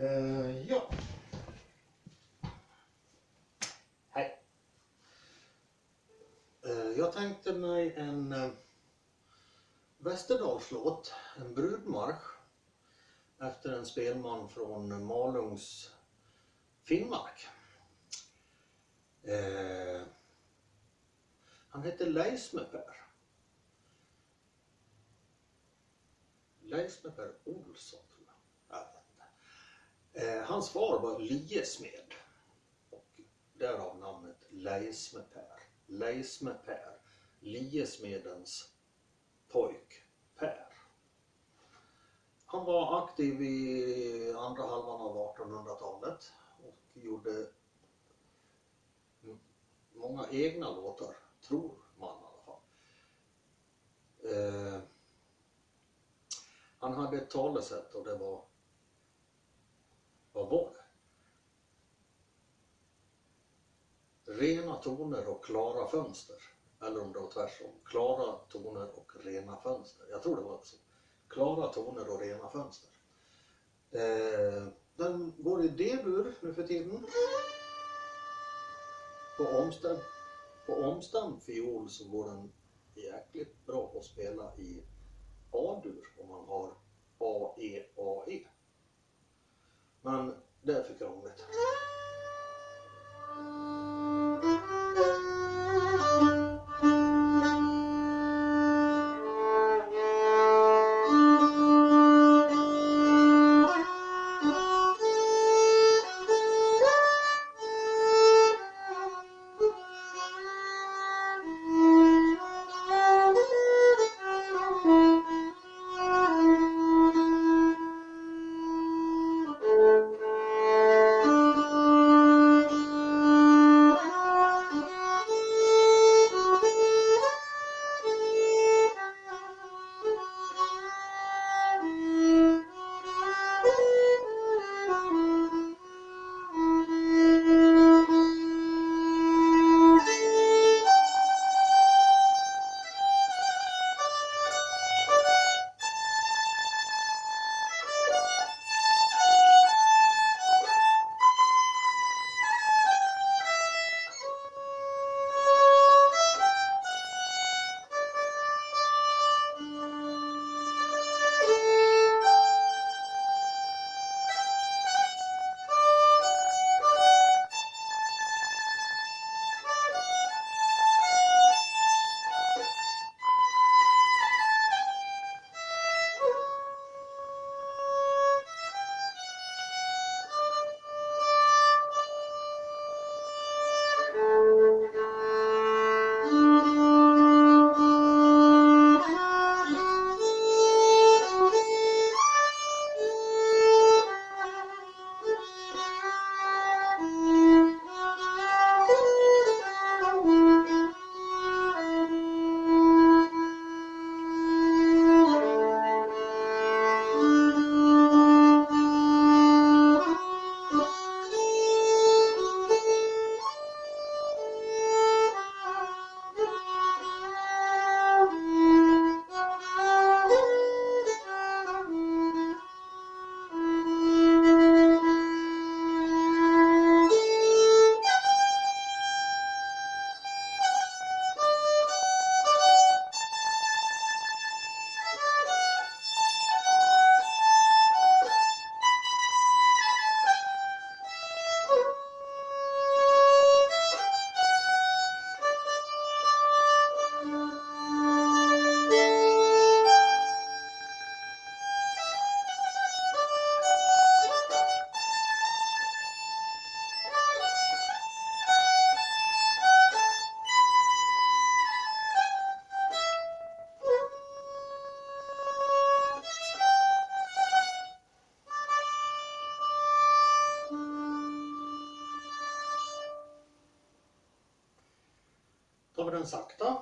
Uh, ja. Hej. Uh, jag tänkte mig en uh, Västerdalslåt, en brudmarsch efter en spelman från Malungs Finnmark. Uh, han hette Leisme-Per. Leisme-Per Olsson tror jag. jag vet inte. Eh, hans far var liesmed och därav namnet Leisme-Per. Leisme-Per, liesmedens pojk Per. Han var aktiv i andra halvan av 1800-talet och gjorde många egna låtar, tror man i alla fall. Eh, han hade ett talesätt och det var var det? Rena toner och klara fönster. Eller om det var tvärtom. Klara toner och rena fönster. Jag tror det var så. Klara toner och rena fönster. Eh, den går i D-dur nu för tiden. På omstämd, på omstämd fiol så går den jäkligt bra att spela i A-dur tar vi den sakta.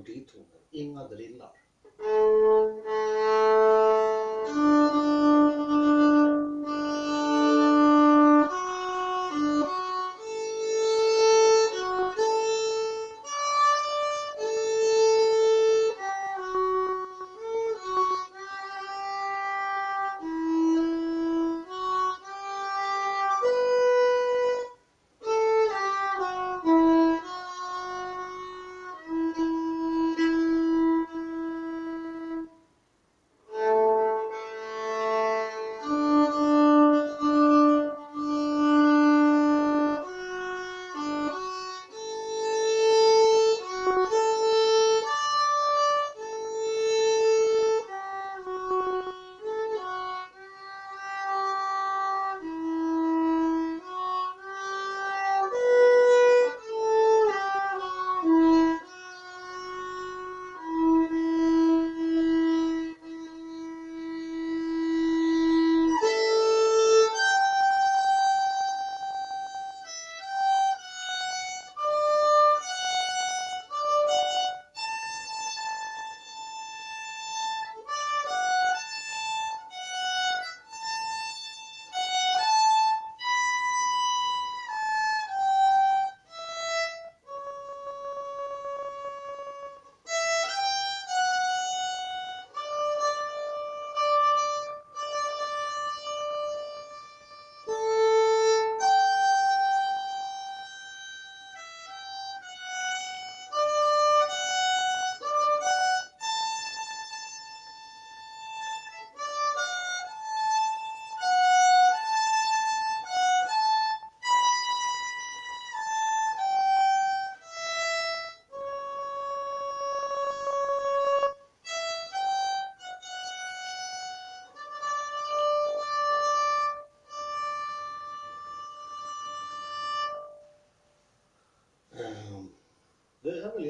Bara meloditoner, inga drillar.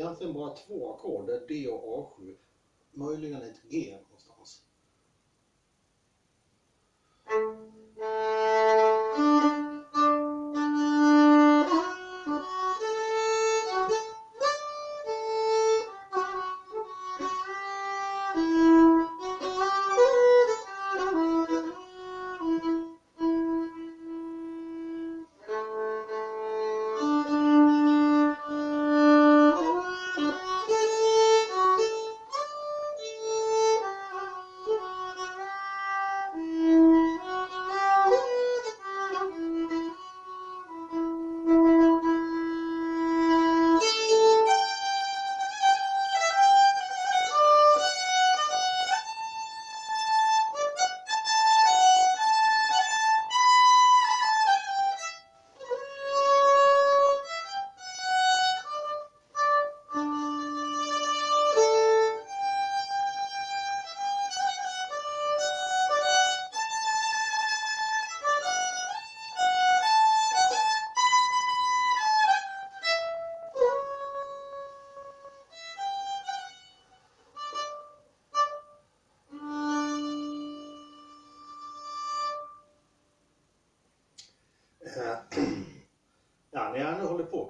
Egentligen bara två ackord, det är D och A7. Möjligen ett G någonstans.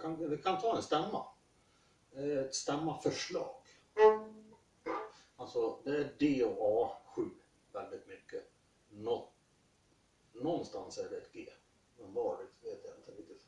Kan, vi kan ta en stämma. Eh, ett stämmaförslag. Alltså det är D och A7 väldigt mycket. Nå, någonstans är det ett G. Men var vet jag inte riktigt.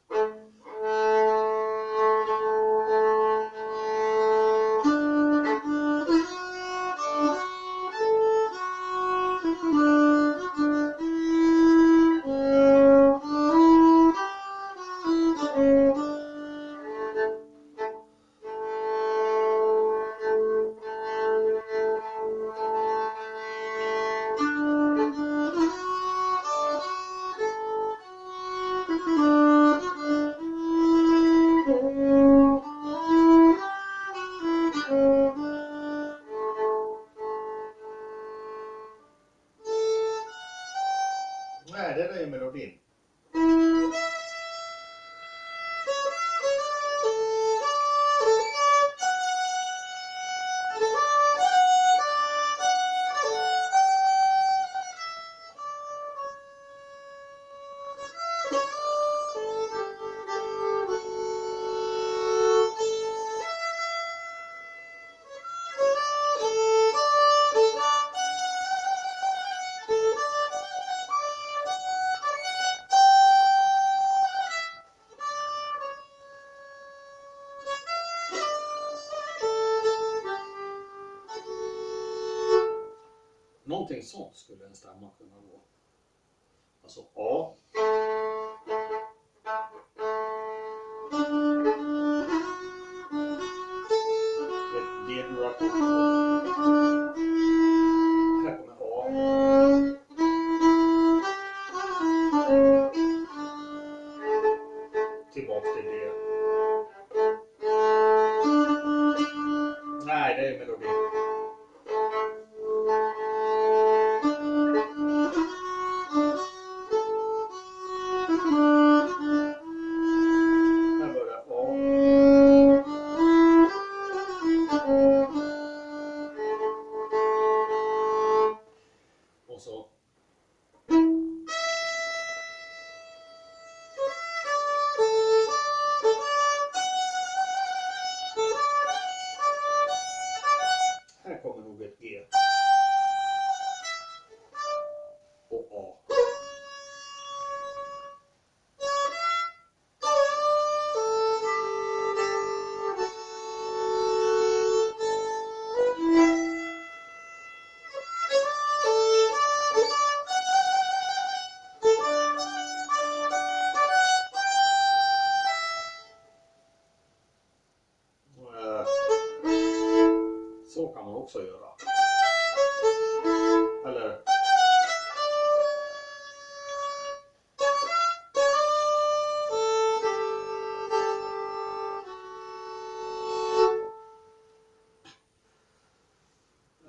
Nej, det är ju melodin. Sånt skulle en stämma kunna gå. Alltså A.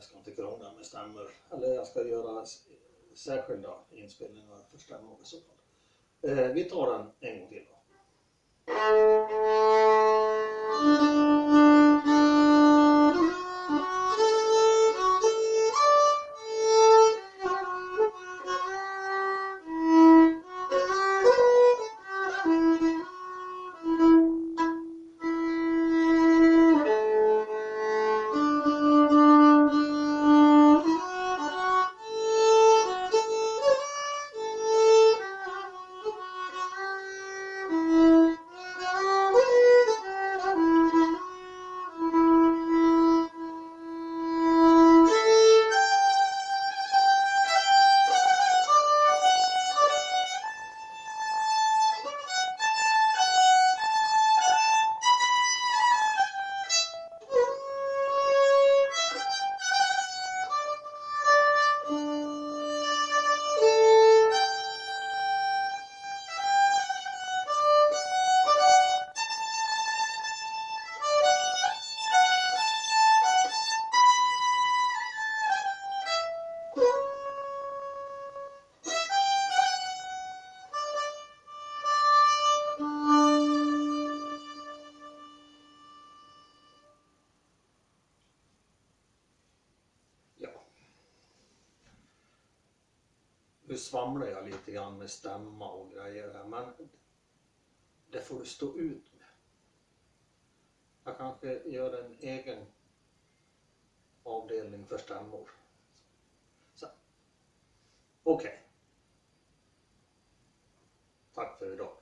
Jag ska inte krångla med stämmor. Eller jag ska göra särskilda inspelningar för stämmor i så fall. Eh, vi tar den en gång till då. nu svamlar jag lite grann med stämma och grejer här, men det får du stå ut med. Jag kanske gör en egen avdelning för stämmor. Okej. Okay. Tack för idag.